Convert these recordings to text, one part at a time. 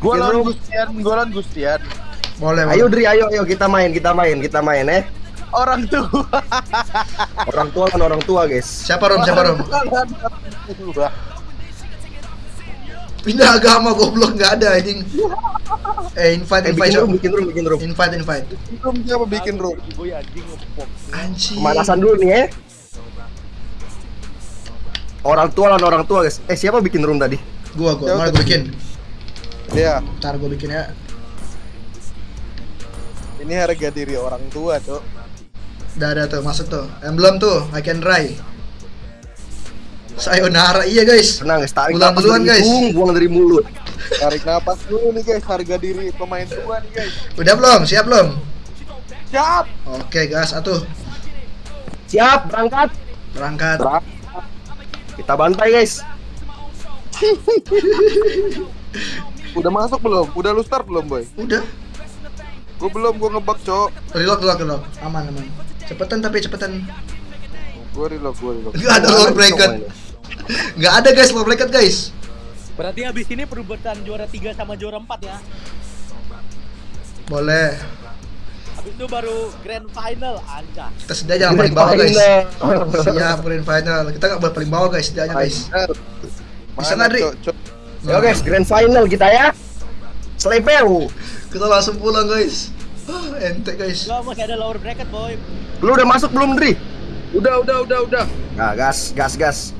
Gua Bikin lawan. Gustian, gua lawan Gustian. Boleh, Ayo. Dri, ayo, ayo kita main, kita main, kita main eh. Orang tua. Orang tua kan orang tua guys. Siapa Rom? Siapa Rom? Tua. Pindah agama goblok nggak ada anjing. Eh, invite, Eh, invite, bikin room, bikin room, bikin room. Invite, invite. Room siapa bikin room? Gue anjing ngepok. Anjing. Pemanasan dulu nih eh. Orang tua lawan orang tua guys. Eh siapa bikin room tadi? Gua, gua, mana gua bikin. Iya, Ntar gua bikin ya. ini harga diri orang tua, Cok. Udah ada tuh, masuk tuh. Emblem tuh, I can dry. Sayonara, iya guys. Tenang guys, tarik Ulang napas duluan, dari guys. hidung, buang dari mulut. Tarik napas dulu nih guys, harga diri pemain tua nih guys. Udah belum? Siap belum? Siap. Oke, gas, atuh. Siap, berangkat. Berangkat. Kita bantai guys. Udah masuk belum? Udah lu start belum, boy? Udah. Gua belum, gua ngebug, Cok. Reload, reload, reload. Aman, aman. Cepetan tapi cepetan. Gua reload, gua reload. Nggak ada lower bracket. Nggak ada guys, lower bracket guys. Berarti habis ini perebutan juara 3 sama juara 4 ya. Boleh. Habis itu baru grand final anjay. Kita sedia jangan paling bawah guys. Siap, grand final. Kita nggak boleh paling bawah guys, sedianya guys. Bisa nggak, Dri? Yo guys, grand final kita ya. Slepeu. Kita langsung pulang guys. Ah, ente guys. Gua masih ada lower bracket boy. Lu udah masuk belum, Dri? Udah, udah, udah, udah. Nah, gas, gas, gas.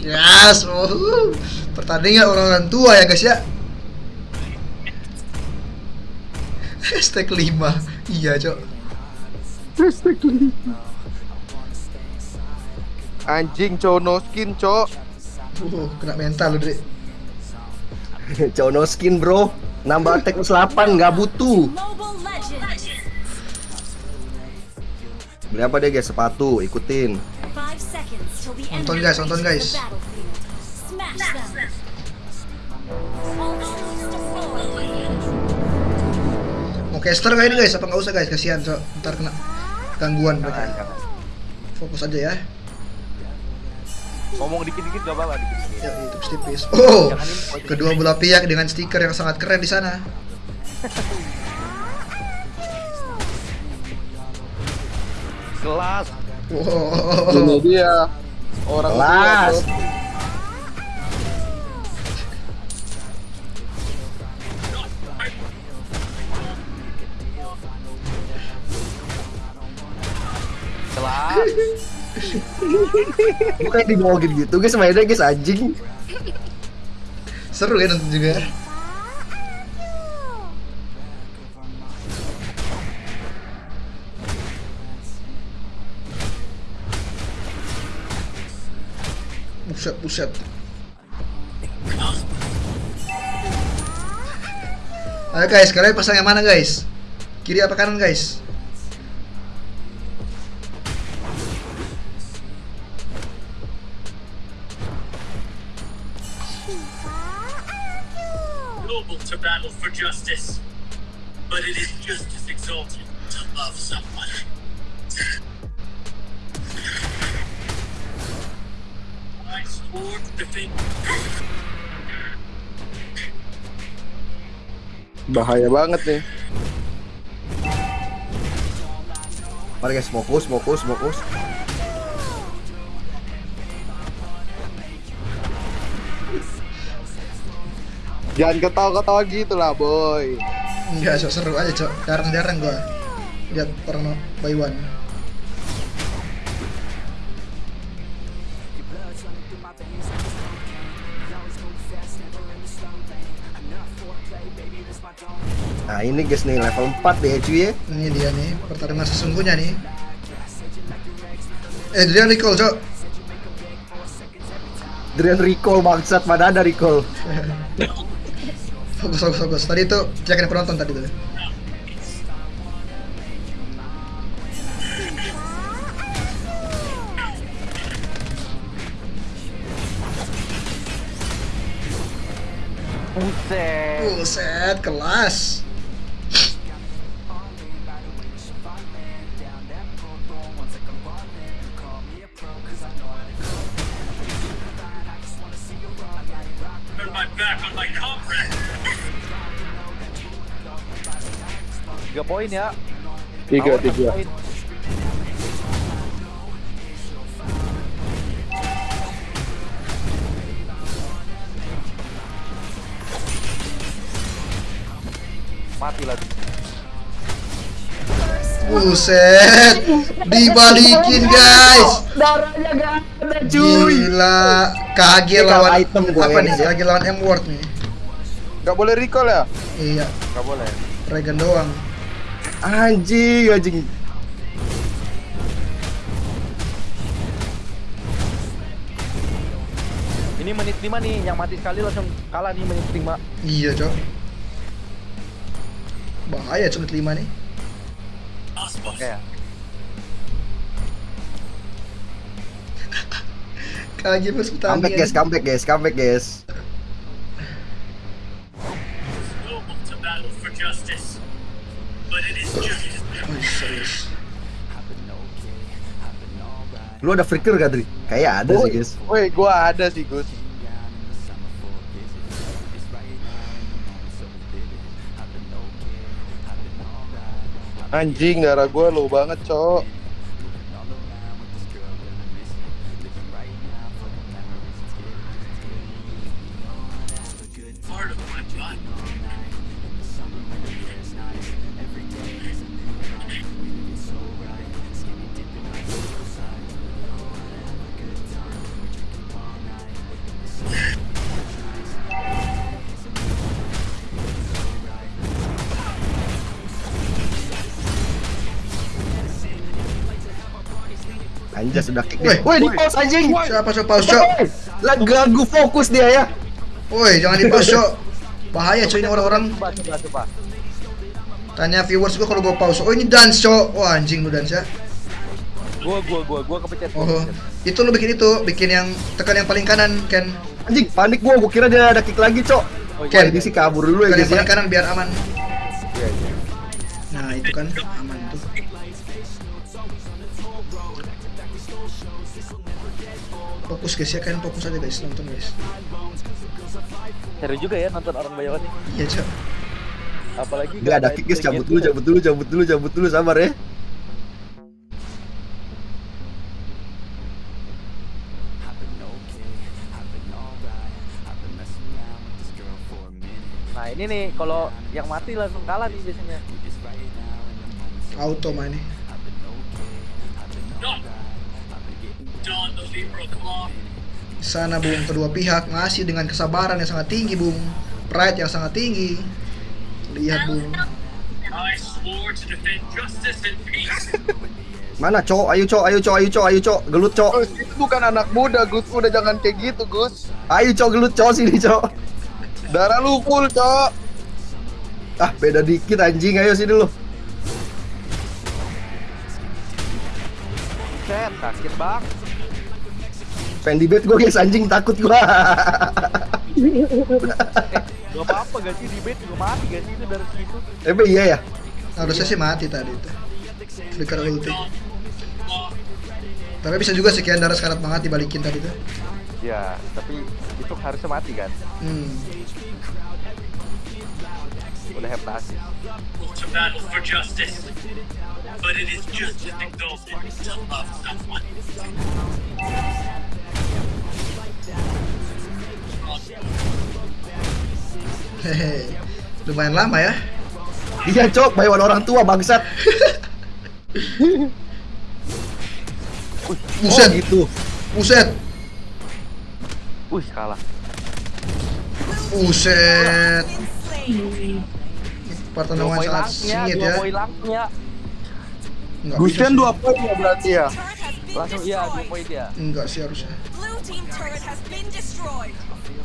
Yes, oh, pertandingan orang-orang tua ya guys ya. Hashtag 5 Iya cok Anjing, Cok, no skin, Cok. uh, Kena mental lu Dri Cono skin, bro. Nambah attack plus 8 nggak butuh. Beli apa deh guys? Sepatu, ikutin. Nonton, guys, nonton, guys. Mau caster gak ini guys? Apa nggak usah guys? Kasihan cok Ntar kena gangguan mereka Fokus aja ya Ngomong dikit-dikit gak apa-apa dikit-dikit. Ya itu tipis Oh Kedua belah pihak dengan stiker yang sangat keren di sana Kelas. Wow Ini dia. Orang Kelas. Kelas. Bukan dibawain gitu guys, mainnya guys anjing. Seru ya nonton juga Buset, buset Ayo guys, kalian pasang yang mana guys? Kiri apa kanan guys? Noble to battle for justice, but it is just as exalted to love someone. I swore to defend Bahaya banget nih. Mari guys, fokus, fokus, fokus. Jangan ketawa-ketawa gitu lah, boy. Enggak, sok seru aja cok Jarang-jarang gua Lihat orang by one Nah ini guys nih level 4 deh cuy ya. Ini dia nih, pertarungan sesungguhnya nih. Eh, dia recall, Cok. Drian recall bangsat, mana ada recall. Fokus, fokus, fokus. Tadi itu cekin penonton tadi tuh. Buset. Buset, kelas. 3 poin ya. 3 3. Mati lagi. Buset, dibalikin guys. Darahnya gak ada cuy. Gila, KG lawan item gue. apa ya. nih? KG lawan M Ward nih. Gak boleh recall ya? Iya. Gak boleh. Regen doang. Anjing, anjing. Ini menit 5 nih, yang mati sekali langsung kalah nih menit 5. Iya, Cok. Bahaya cuma 5 nih. Oke ya. KG pas Comeback guys, comeback guys, comeback guys. Lu ada flicker gak, Dri? Kayak ada sih, guys. Woi, gua ada sih, Gus. Anjing, darah gua low banget, cok. Anjas udah kick. Woi, Woi, di pause anjing. Siapa Cok pause? Woi, Lah ganggu fokus dia ya. Woi, jangan di pause, Cok. Bahaya Cok ini orang-orang. Tanya viewers gua kalau gua pause. Oh, ini dance, Cok. Wah, anjing lu dance ya. Gua, gua, gua, gua kepencet. Oh, itu lu bikin itu, bikin yang tekan yang paling kanan, Ken. Anjing, panik gua, gua kira dia ada kick lagi, Cok. Oh, Ken. Jadi sih kabur dulu ya, Tekan yang ya. paling kanan biar aman. Iya, iya. Nah, itu kan aman tuh. Fokus guys ya kan, fokus aja guys, nonton guys. Seru juga ya nonton orang bayawan nih. Iya, Cok. Apalagi Gak ada kick, guys. Cabut dulu, cabut dulu, cabut dulu, cabut dulu, sabar ya. Nah ini nih kalau yang mati langsung kalah nih biasanya. Auto main nih. Sana Bung kedua pihak masih dengan kesabaran yang sangat tinggi Bung Pride yang sangat tinggi Lihat Bung. Mana, Cok? Ayo, Cok. Ayo, Cok. Ayo, Cok. Ayo, Cok. Gelut, Cok. Gus, itu bukan anak muda, Gus. Udah jangan kayak gitu, Gus. Ayo, Cok. Gelut, Cok. Sini, Cok. Darah lu full, cok. Ah, beda dikit anjing. Ayo sini lu. Set, sakit bang. Pengen di bed gua, guys. Anjing takut gua. Gak apa-apa gak sih di bed juga mati gak sih itu dari situ. Tapi iya ya. Harusnya sih mati tadi itu Flicker ulti Tapi bisa juga sekian darah sekarat banget dibalikin tadi tuh Ya, tapi itu harusnya mati kan. Hmm Udah justice, but it is just exalted to love someone. Hehe Lumayan lama ya Iya, Cok. Bayawan orang tua, bangsat. Buset Oh, gitu. Buset Wih, kalah. Buset poin sangat sengit ya poin langsungnya. Enggak Gus bisa sih. dua poin ya berarti ya. Langsung iya, dua destroyed. poin dia. Enggak sih harusnya.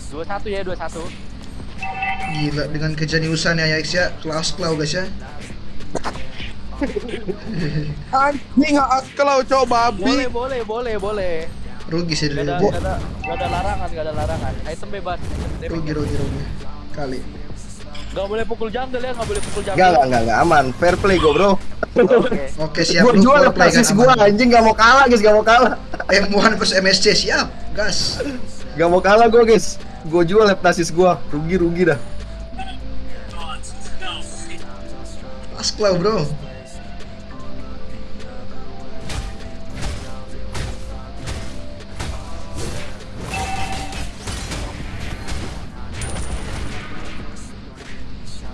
Dua satu ya, dua satu. Gila dengan kejeniusan ya Yax ya Kelas klau guys ya Anjing kalau cok babi. Boleh, boleh, boleh, boleh. Rugi sih dari gak ada, larangan, gak ada larangan. Item bebas. Rugi rugi rugi Kali Gak boleh pukul jungle ya, gak boleh pukul jungle. Enggak, enggak, enggak, enggak. Aman. Fair play gua, bro. Oke. Oke siap Gua lu jual gua, aman. anjing. Gak mau kalah, guys. Gak mau kalah. M1 versus MSC siap Gas Gak mau kalah gua, guys. Gua jual basis gua. Rugi-rugi dah. No Asklau bro.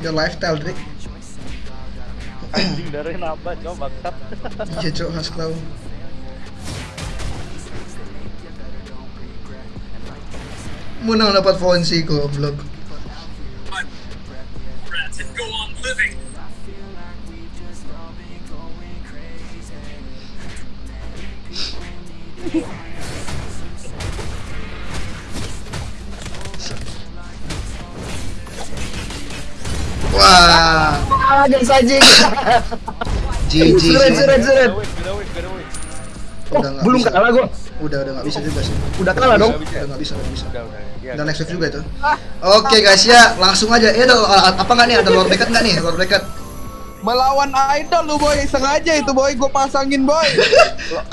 Your lifestyle, Drake. Anjing darahnya nambah coba bangsat. Iya, cok, Asklau. Menang dapat Fonsi goblok. Wah, Ah, dan saja. GG gak win. Oh, Udah nggak belum bisa. kalah gua. Udah, udah nggak bisa juga sih. Udah kalah dong. Udah nggak bisa, nggak bisa. Udah, udah. Ya, Dan next wave juga itu. Oke guys ya, langsung aja. Eh, ada apa nggak nih? Ada lord bracket nggak nih? Lord bracket. Melawan idol lu boy, sengaja itu boy, gue pasangin boy.